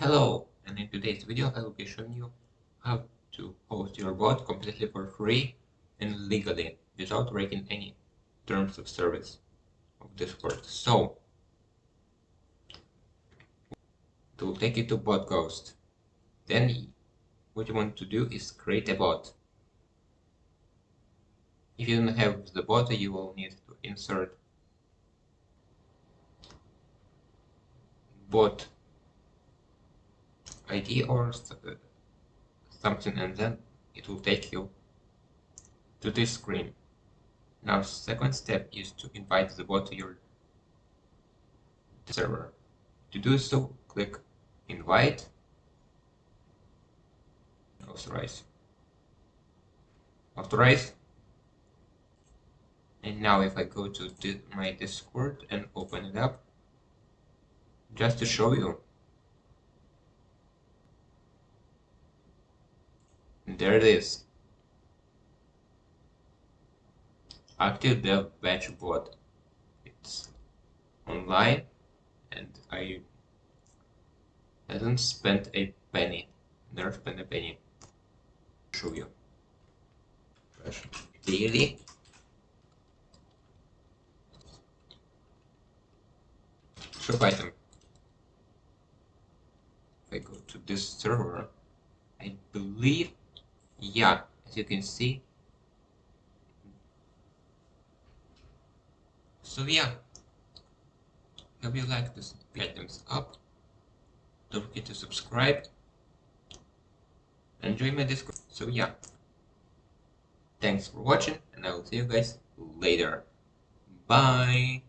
Hello, and in today's video I will be showing you how to host your bot completely for free and legally without breaking any terms of service of Discord. So, to take you to BotGhost, then what you want to do is create a bot. If you don't have the bot, you will need to insert bot ID or something and then it will take you to this screen. Now second step is to invite the bot to your server. To do so, click invite, authorize, authorize, and now if I go to my Discord and open it up, just to show you there it is. Active Dev Badge Bot. It's online and I haven't spent a penny. Never spent a penny. Show you. Daily. Shop item. If I go to this server, I believe yeah as you can see. So yeah. Hope you like this items up don't forget to subscribe. And join my discord. So yeah. Thanks for watching and i will see you guys later. Bye